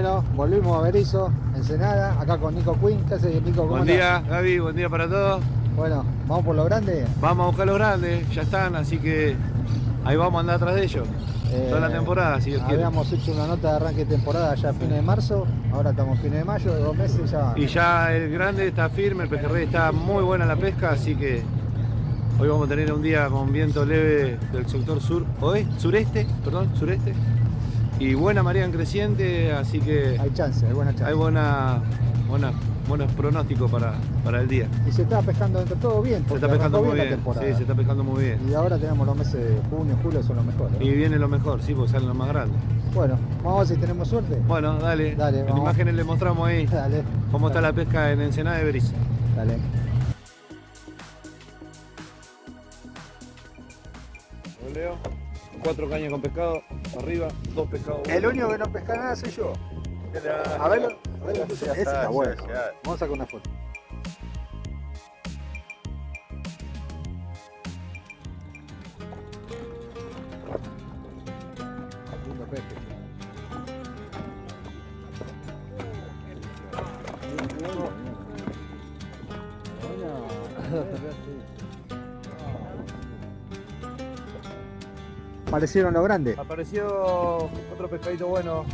Bueno, volvimos a Berizo, Ensenada, acá con Nico Quinn. ¿Qué haces, Nico? ¿Cómo Buen día, Gaby, buen día para todos. Bueno, ¿vamos por lo grande? Vamos a buscar los grandes, ya están, así que ahí vamos a andar atrás de ellos. Toda la temporada, si Dios quiere. Eh, Habíamos hecho una nota de arranque de temporada ya a fines de marzo, ahora estamos fines de mayo, de dos meses ya. Y ya el grande está firme, el pejerrey está muy buena la pesca, así que hoy vamos a tener un día con viento leve del sector sur, oeste, sureste, perdón, sureste. Y buena marea en creciente, así que Hay chance, hay buena chance. hay buena, buena, buenos pronósticos para, para el día. Y se está pescando dentro de todo bien, Se porque está pescando muy bien, bien, la temporada. sí, se está pescando muy bien. Y ahora tenemos los meses de junio, julio, son los mejores. ¿no? Y viene lo mejor, sí, porque salen los más grandes. Bueno, vamos a ver si tenemos suerte. Bueno, dale. Dale, en vamos. imágenes le mostramos ahí Dale. cómo está la pesca en Ensenada de Berizo. Dale. Leo, cuatro cañas con pescado, arriba, dos pescados. El único que no pesca nada soy yo. A verlo, a verlo. Ese está bueno. Vamos a sacar una foto. Parecieron los grandes. Apareció otro pescadito bueno.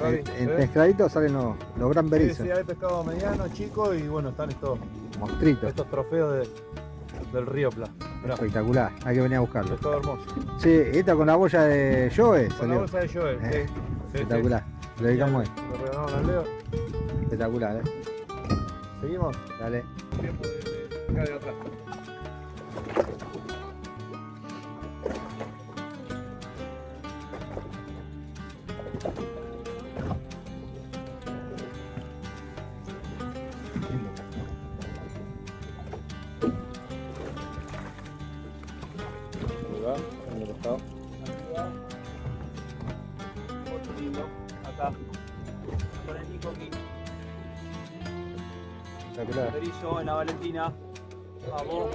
Gaby, En, ¿se en ve? pescadito salen los, los gran berizos, sí, hay pescado mediano, chico y bueno, están estos, monstruitos. estos trofeos de- del río Pla. Mirá, Espectacular, hay que venir a buscarlo. pescado hermoso. Sí, esta con la boya de Joe Con la salió. bolsa de Joel, Eh, sí. Espectacular. Lo dedicamos ahí. Lo regalamos al Leo. Espectacular, eh. Seguimos. Dale. Tiempo de, de acá de atrás. En la Valentina. Vamos.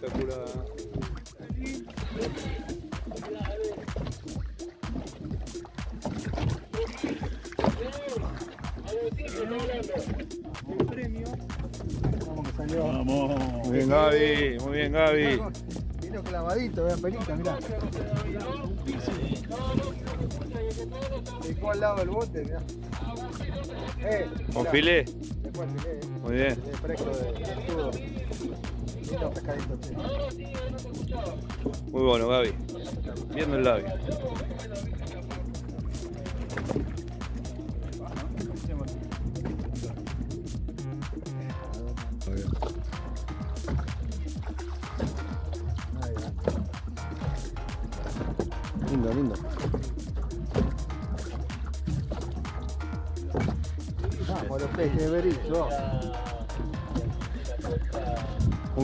Espectacular. Vamos que salió. Muy bien Gaby, muy bien Gaby. Vino clavadito, vean pelita, mirá. Dejó al lado del bote, mirá. Eh, Con filé. Después el filé, eh. Muy bien. Muy bueno, Gaby. Viendo el labio.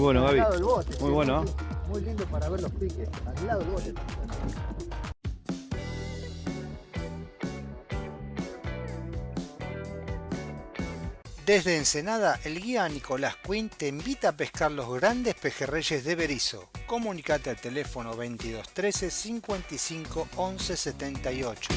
Muy bueno, Al lado Gaby. del bote. Muy sí, bueno, muy- Muy lindo para ver los piques. Al lado del bote. Desde Ensenada, el guía Nicolás Quinn te invita a pescar los grandes pejerreyes de Berizo. Comunicate al teléfono 2213 55 11 78.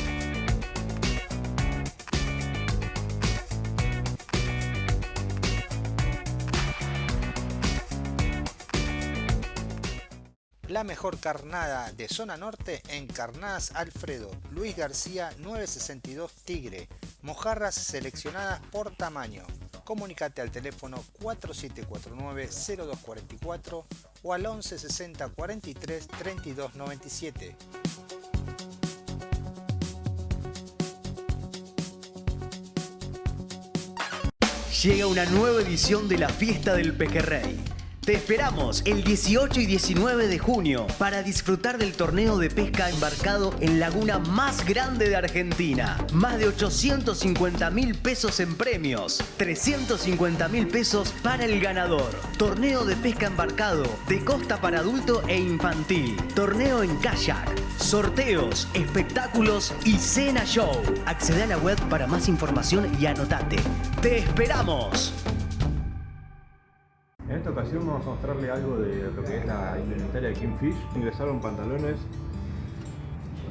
La mejor carnada de zona norte en Carnadas Alfredo, Luis García 962 Tigre, mojarras seleccionadas por tamaño. Comunicate al teléfono 4749-0244 o al 1160 43 32 97. Llega una nueva edición de la Fiesta del Pejerrey. Te esperamos el 18 y 19 de junio para disfrutar del torneo de pesca embarcado en laguna más grande de Argentina. Más de 850 mil pesos en premios, 350 mil pesos para el ganador. Torneo de pesca embarcado de costa para adulto e infantil. Torneo en kayak. Sorteos, espectáculos y cena show. Accede a la web para más información y anotate. ¡Te esperamos! En esta ocasión vamos a mostrarle algo de lo que es la indumentaria de Kingfish. Ingresaron pantalones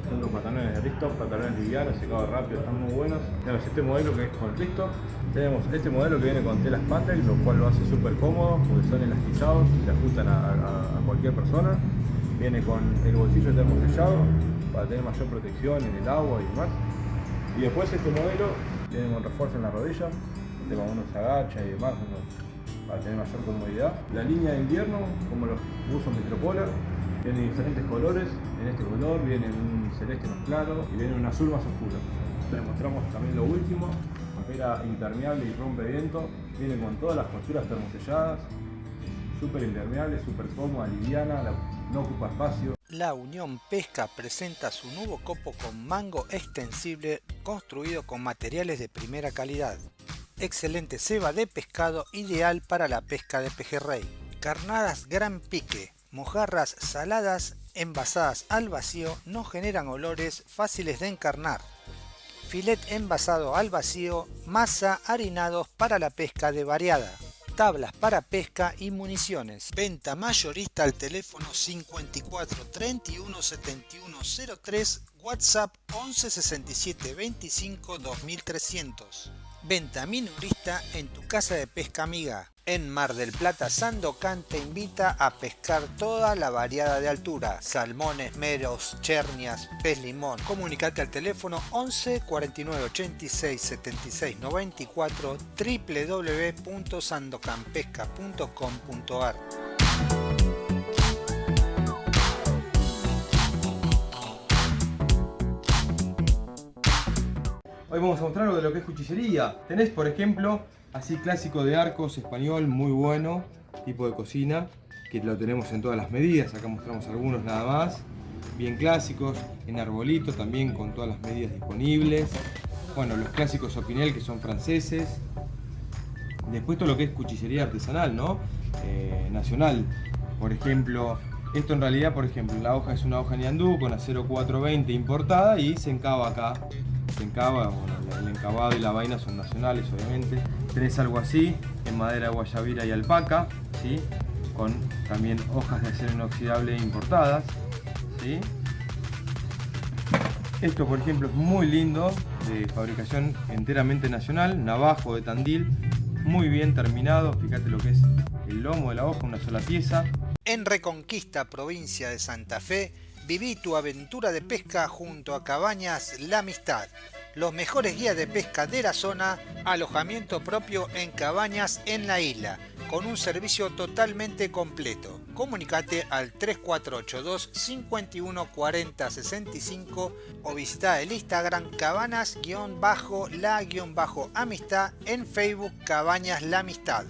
Son los pantalones de Risto, pantalones livianos, secados rápido, están muy buenos. Tenemos este modelo que es con Risto. Tenemos este modelo que viene con telas Patek, lo cual lo hace súper cómodo porque son elastizados, se ajustan a, cualquier persona. Viene con el bolsillo termosellado para tener mayor protección en el agua y demás. Y después este modelo tiene con refuerzo en la rodilla, este cuando uno se agacha y demás, uno- para tener mayor comodidad. La línea de invierno, como los buzos Metropolar, tiene diferentes colores. En este color viene un celeste más claro y viene un azul más oscuro. Les mostramos también lo último, era impermeable y rompe viento. Viene con todas las costuras termoselladas, súper impermeable, súper cómoda, liviana, no ocupa espacio. La Unión Pesca presenta su nuevo copo con mango extensible construido con materiales de primera calidad. Excelente ceba de pescado ideal para la pesca de pejerrey. Carnadas gran pique, mojarras saladas envasadas al vacío no generan olores fáciles de encarnar. Filet envasado al vacío, masa harinados para la pesca de variada tablas para pesca y municiones. Venta mayorista al teléfono 54 31 71 03, WhatsApp 11 67 25 2300. Venta minorista en tu casa de pesca amiga. En Mar del Plata, Sandocan te invita a pescar toda la variada de altura. Salmones, meros, chernias, pez limón. Comunicate al teléfono 11 49 86 76 94 www.sandocanpesca.com.ar Hoy vamos a mostrar de lo que es cuchillería. Tenés, por ejemplo, así clásico de arcos español, muy bueno, tipo de cocina, que lo tenemos en todas las medidas. Acá mostramos algunos nada más. Bien clásicos, en arbolito también con todas las medidas disponibles. Bueno, los clásicos Opinel que son franceses. Después todo lo que es cuchillería artesanal, ¿no? Eh, nacional. Por ejemplo, esto en realidad, por ejemplo, la hoja es una hoja Niandú con acero 420 importada y se encaba acá. El encabado y la vaina son nacionales, obviamente. Tenés algo así, en madera guayabira y alpaca, ¿sí? Con también hojas de acero inoxidable importadas, ¿sí? Esto, por ejemplo, es muy lindo, de fabricación enteramente nacional, navajo de Tandil, muy bien terminado, fíjate lo que es el lomo de la hoja, una sola pieza. En Reconquista, provincia de Santa Fe, viví tu aventura de pesca junto a Cabañas La Amistad. Los mejores guías de pesca de la zona, alojamiento propio en cabañas en la isla, con un servicio totalmente completo. Comunicate al 3482 51 40 65 o visita el Instagram cabanas-la-amistad en Facebook Cabañas La Amistad.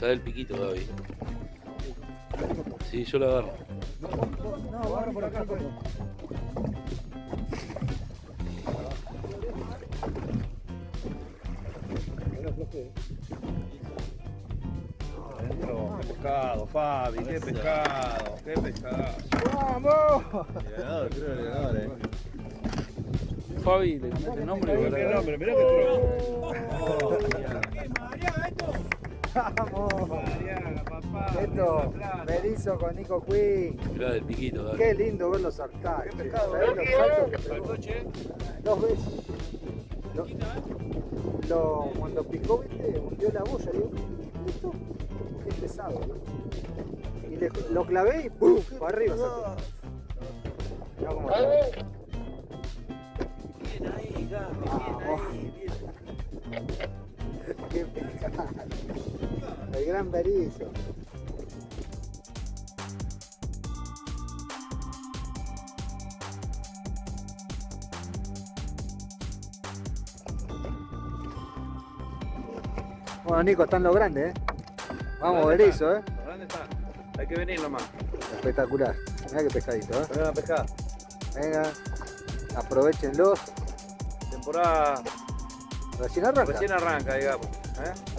Está del piquito todavía. Sí, yo lo agarro. No, agarro por acá. Por Qué pescado, Fabi, qué pescado, qué pescado. ¡Vamos! Fabi, le cambiaste el nombre. Mirá qué nombre, mirá qué ¡Vamos! Esto, Berizo con Nico Quinn. Mirá del piquito, dale. Qué lindo verlo saltar. ¿Qué pescado? ¿Sabés los saltos que pegó? Dos veces. Lo, lo- cuando picó, viste, hundió la boya. Digo, ¿esto? Qué pesado. Y le- lo clavé y ¡pum! Para arriba. saltó. Mirá cómo está. Bien ahí, Gaby, bien ahí, bien. Qué pescado. El gran berizo. Bueno, Nico, están los grandes, ¿eh? Vamos, ¿Dónde berizo, ¿eh? ¿Por dónde están? Hay que venir nomás. Espectacular. Mirá qué pescadito, ¿eh? Vengan a pescar. Venga, aprovechenlos. Temporada Recién arranca. recién arranca, digamos. ¿eh?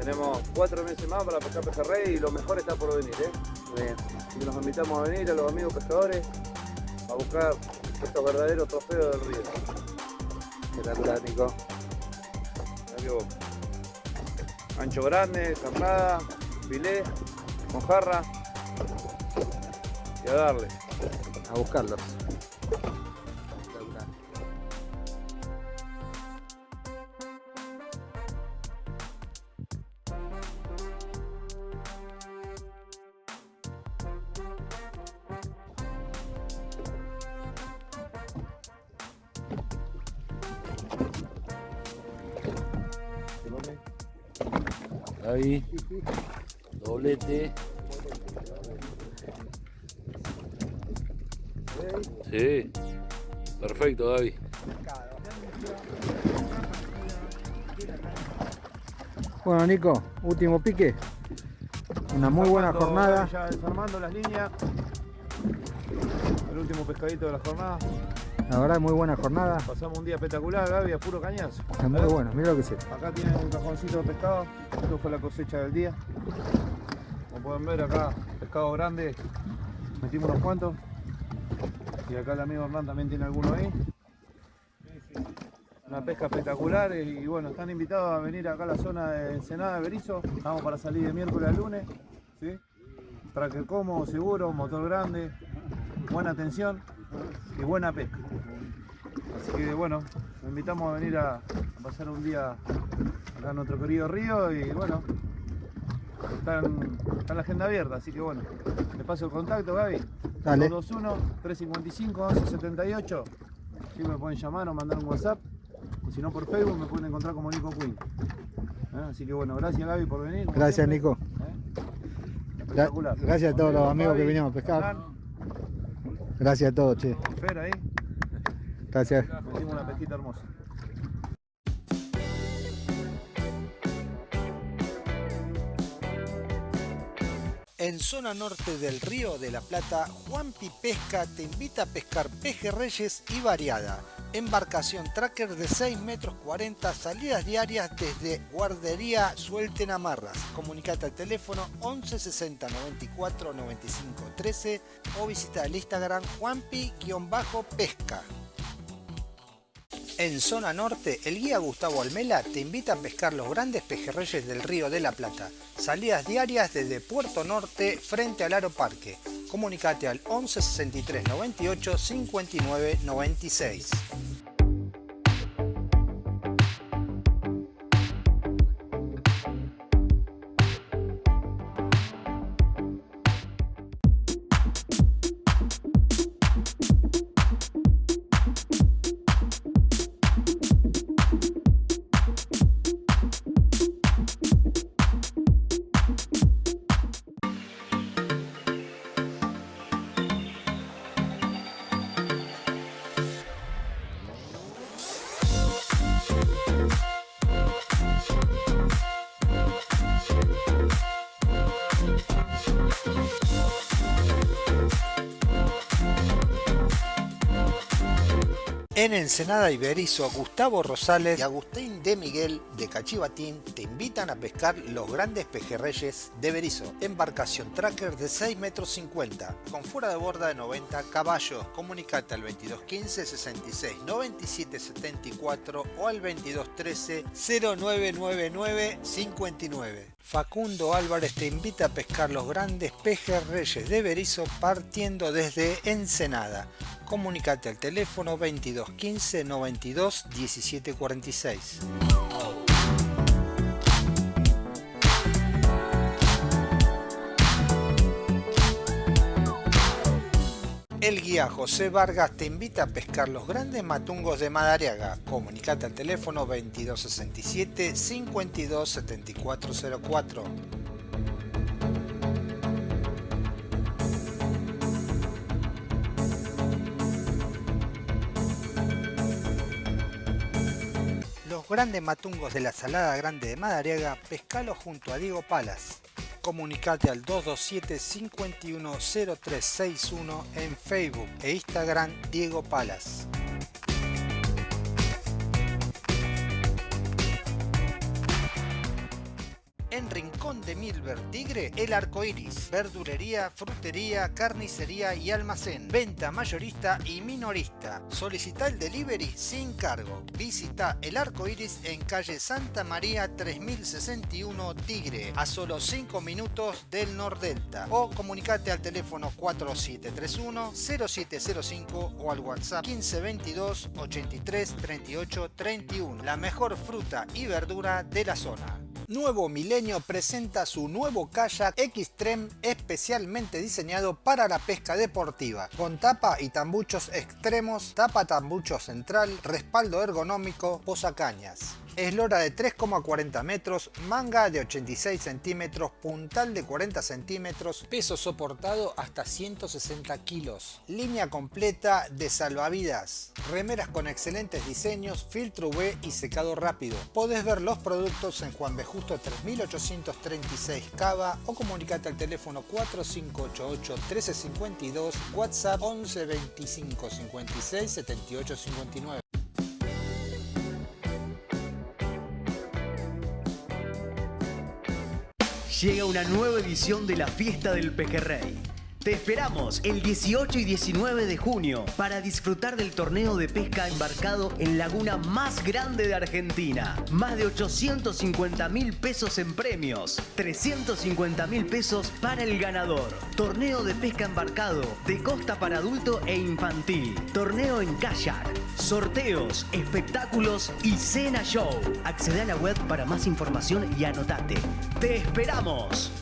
Tenemos cuatro meses más para pescar pejerrey y lo mejor está por venir. ¿eh? Bien. Así que los invitamos a venir a los amigos pescadores a buscar estos verdaderos trofeos del río. Nico. Mirá que vos. Ancho grande, carnada, filé, mojarra y a darle. A buscarlos. Perfecto, Gaby. Bueno, Nico, último pique. Una muy buena Armando, jornada. Ya desarmando las líneas. El último pescadito de la jornada. La verdad, muy buena jornada. Pasamos un día espectacular, Gaby, a puro cañazo. Es muy bueno, mira lo que sé. Acá tienen un cajoncito de pescado. Esto fue la cosecha del día. Como pueden ver acá, pescado grande. Metimos unos cuantos. Y acá el amigo Hernán también tiene alguno ahí. Una pesca espectacular y, bueno, están invitados a venir acá a la zona de Ensenada de Berizo. Estamos para salir de miércoles a lunes. ¿sí? Tracker cómodo, seguro, motor grande, buena atención y buena pesca. Así que bueno, los invitamos a venir a, pasar un día acá en nuestro querido río y bueno, está la agenda abierta, así que bueno, le paso el contacto Gaby. Dale. 221-355-1178. Si me pueden llamar o mandar un WhatsApp. Y si no por Facebook me pueden encontrar como Nico Queen. ¿Eh? Así que bueno, gracias Gaby por venir. Gracias, siempre. Nico. ¿Eh? Espectacular. gracias a todos los amigos que vinieron a pescar. Gracias a todos, che. Fer ahí, Gracias. metimos una pesquita hermosa. Zona norte del Río de la Plata, Juanpi Pesca te invita a pescar pejerreyes y variada. Embarcación tracker de 6 metros 40, salidas diarias desde Guardería Suelten Amarras. Comunicate al teléfono 11 60 94 95 13 o visita el Instagram Juanpi-pesca. En zona norte, el guía Gustavo Almela te invita a pescar los grandes pejerreyes del Río de la Plata. Salidas diarias desde Puerto Norte frente al Aro Parque. Comunicate al 11 63 98 59 96. En Ensenada Iberizo, Gustavo Rosales y Agustín de Miguel de Cachivatín te invitan a pescar los grandes pejerreyes de Berizo. Embarcación tracker de 6 metros 50 con fuera de borda de 90 caballos. Comunicate al 2215 66 97 74 o al 2213 0999 59. Facundo Álvarez te invita a pescar los grandes pejerreyes de Berizo partiendo desde Ensenada. Comunicate al teléfono 2215 92 17 El guía José Vargas te invita a pescar los grandes matungos de Madariaga. Comunicate al teléfono 2267 527404. Los grandes matungos de la Salada Grande de Madariaga, pescalo junto a Diego Palas. Comunicate al 227 510361 en Facebook e Instagram Diego Palas. De Milver Tigre, El Arco Iris. Verdulería, frutería, carnicería y almacén. Venta mayorista y minorista. Solicita el delivery sin cargo. Visita El Arco Iris en calle Santa María 3061 Tigre, a solo 5 minutos del Nordelta. O comunicate al teléfono 4731 0705 o al WhatsApp 1522 83 38 31. La mejor fruta y verdura de la zona. Nuevo Milenio presenta su nuevo kayak Xtreme especialmente diseñado para la pesca deportiva, con tapa y tambuchos extremos, tapa tambucho central, respaldo ergonómico, posacañas. Eslora de 3,40 metros, manga de 86 centímetros, puntal de 40 centímetros, peso soportado hasta 160 kilos. Línea completa de salvavidas, remeras con excelentes diseños, filtro UV y secado rápido. Podés ver los productos en Juan B. Justo 3836 Cava o comunicate al teléfono 4588 1352, WhatsApp 11 25 56 78 59. Llega una nueva edición de la Fiesta del Pejerrey. Te esperamos el 18 y 19 de junio para disfrutar del torneo de pesca embarcado en laguna más grande de Argentina. Más de 850 mil pesos en premios, 350 mil pesos para el ganador. Torneo de pesca embarcado de costa para adulto e infantil. Torneo en kayak, sorteos, espectáculos y cena show. Accede a la web para más información y anotate. ¡Te esperamos!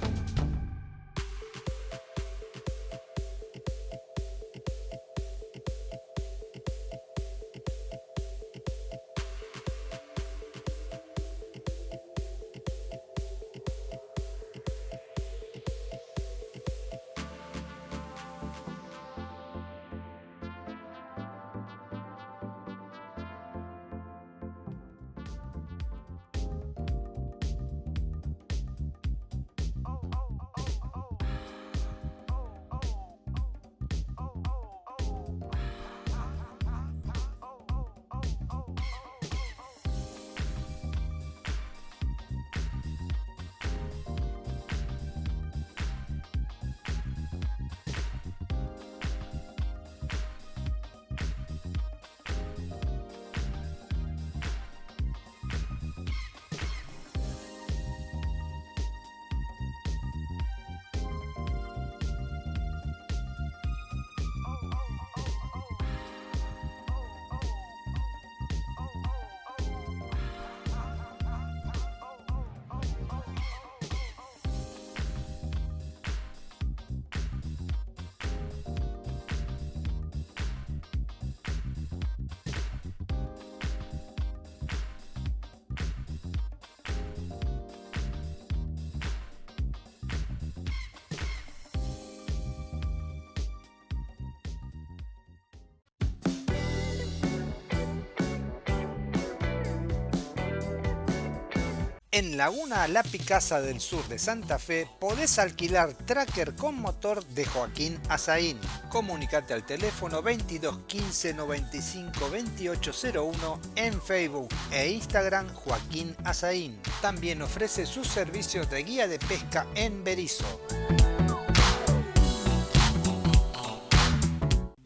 En Laguna La Picasa del sur de Santa Fe podés alquilar tracker con motor de Joaquín Azaín. Comunicate al teléfono 22 15 95 2801 en Facebook e Instagram Joaquín Azaín. También ofrece sus servicios de guía de pesca en Berizo.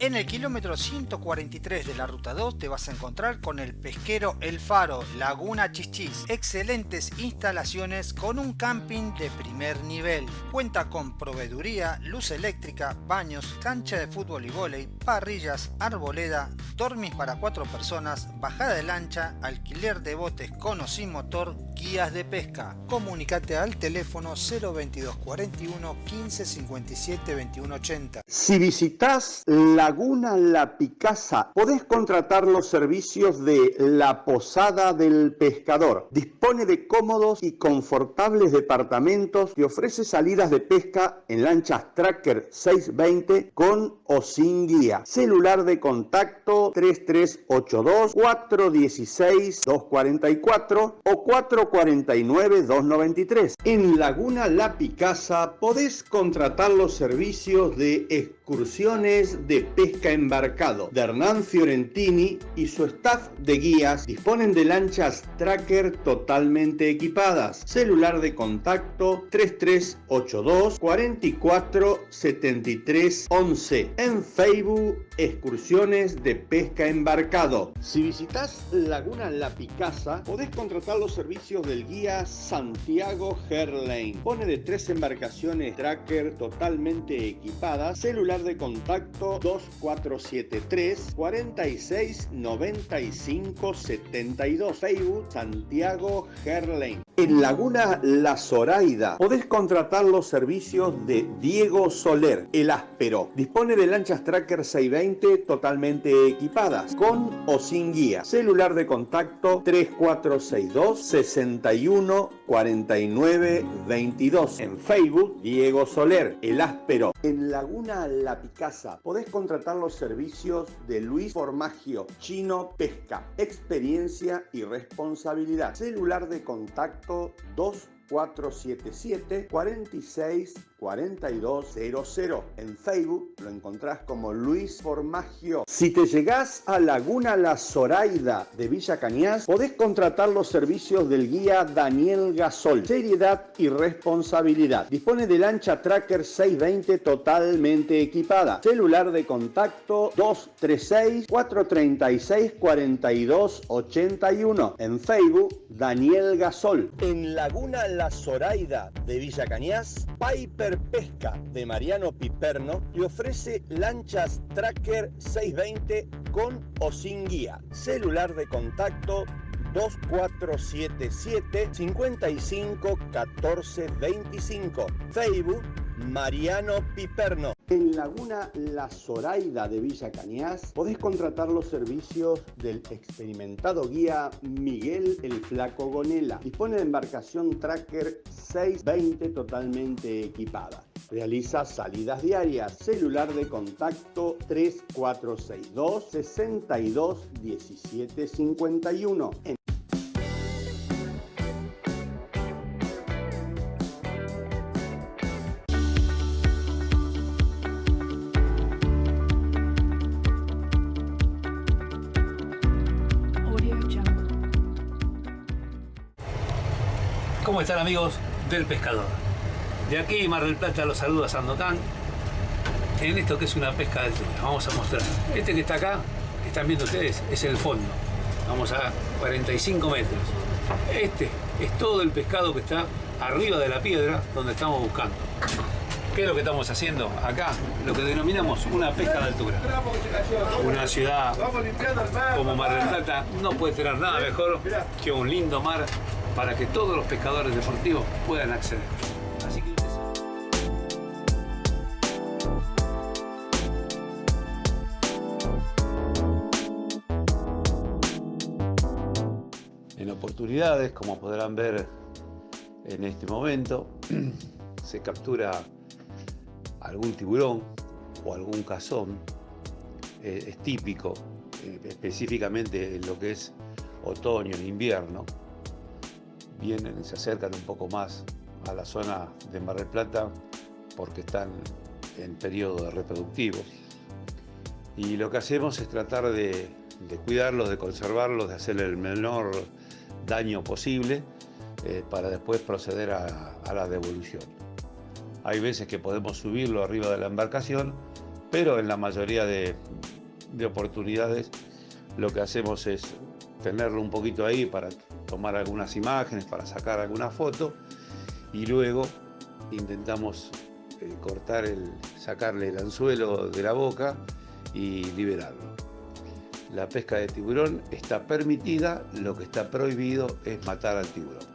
En el kilómetro 143 de la ruta 2 te vas a encontrar con el pesquero El Faro, Laguna Chichis. Excelentes instalaciones con un camping de primer nivel. Cuenta con proveeduría, luz eléctrica, baños, cancha de fútbol y vóley, parrillas, arboleda, dormis para cuatro personas, bajada de lancha, alquiler de botes con o sin motor, guías de pesca. Comunicate al teléfono 022 41 15 57 21 80. Si visitas Laguna La Picasa, podés contratar los servicios de La Posada del Pescador. Dispone de cómodos y confortables departamentos y ofrece salidas de pesca en lanchas Tracker 620 con o sin guía. Celular de contacto 3382 416 244 o 449-293. En Laguna La Picasa podés contratar los servicios de excursiones de pesca embarcado de Hernán Fiorentini y su staff de guías disponen de lanchas tracker totalmente equipadas. Celular de contacto 3382 44 73 11. En Facebook, excursiones de pesca embarcado. Si visitas Laguna La Picasa, podés contratar los servicios del guía Santiago Herlane. Pone de tres embarcaciones tracker totalmente equipadas. Celular de contacto 2473 46 95 72. Facebook Santiago Herlane. En Laguna La Zoraida podés contratar los servicios de Diego Soler, el áspero. Dispone de lanchas Tracker 620 totalmente equipadas, con o sin guía. Celular de contacto 3462 61 49 22. En Facebook, Diego Soler, el áspero. En Laguna La Picasa podés contratar los servicios de Luis Formagio, Chino Pesca, experiencia y responsabilidad. Celular de contacto 2477 46 4200. En Facebook lo encontrás como Luis Formagio. Si te llegás a Laguna La Zoraida de Villa Cañas, podés contratar los servicios del guía Daniel Gasol. Seriedad y responsabilidad. Dispone de lancha Tracker 620 totalmente equipada. Celular de contacto 236 436 4281. En Facebook, Daniel Gasol. En Laguna La Zoraida de Villa Cañas, Piper Pesca de Mariano Piperno le ofrece lanchas Tracker 620 con o sin guía. Celular de contacto 2477 55 14 25. Facebook Mariano Piperno. En Laguna La Zoraida de Villa Cañas podés contratar los servicios del experimentado guía Miguel el Flaco Gonela. Dispone de embarcación Tracker 620 totalmente equipada. Realiza salidas diarias. Celular de contacto 3462 62 17 51. ¿Cómo están amigos del pescador? De aquí Mar del Plata los saluda Sandokan en esto que es una pesca de altura. Vamos a mostrar. Este que está acá, que están viendo ustedes, es el fondo. Vamos a 45 metros. Este es todo el pescado que está arriba de la piedra donde estamos buscando. ¿Qué es lo que estamos haciendo acá? Lo que denominamos una pesca de altura. Una ciudad como Mar del Plata no puede tener nada mejor que un lindo mar para que todos los pescadores deportivos puedan acceder. Así que En oportunidades, como podrán ver en este momento, se captura algún tiburón o algún cazón. Eh, es típico, eh, específicamente en lo que es otoño invierno. Vienen, se acercan un poco más a la zona de Mar del Plata porque están en periodo reproductivo. Y lo que hacemos es tratar de, cuidarlos, de conservarlos, de hacerle el menor daño posible eh, para después proceder a, a la devolución. Hay veces que podemos subirlo arriba de la embarcación, pero en la mayoría de, de oportunidades lo que hacemos es tenerlo un poquito ahí para tomar algunas imágenes, para sacar alguna foto y luego intentamos eh, cortar el, sacarle el anzuelo de la boca y liberarlo. La pesca de tiburón está permitida, lo que está prohibido es matar al tiburón.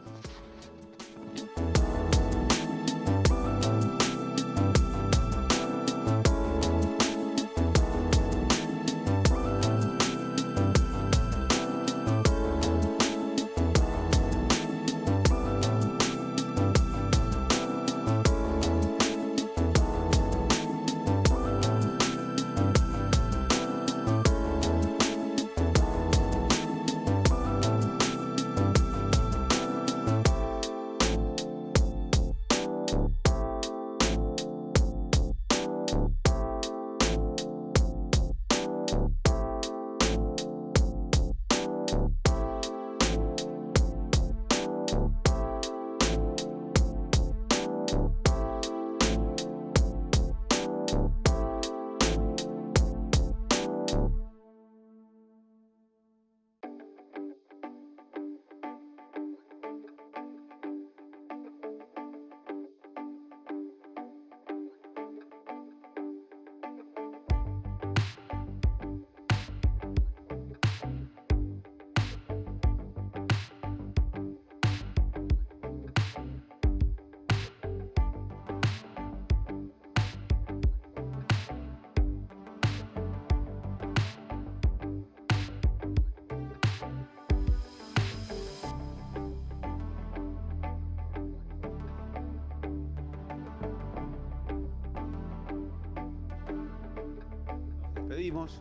Despedimos,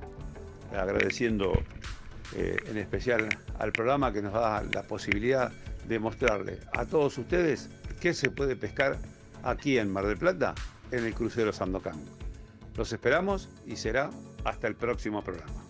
agradeciendo eh, en especial al programa que nos da la posibilidad de mostrarle a todos ustedes qué se puede pescar aquí en Mar del Plata en el crucero Sandocan. Los esperamos y será hasta el próximo programa.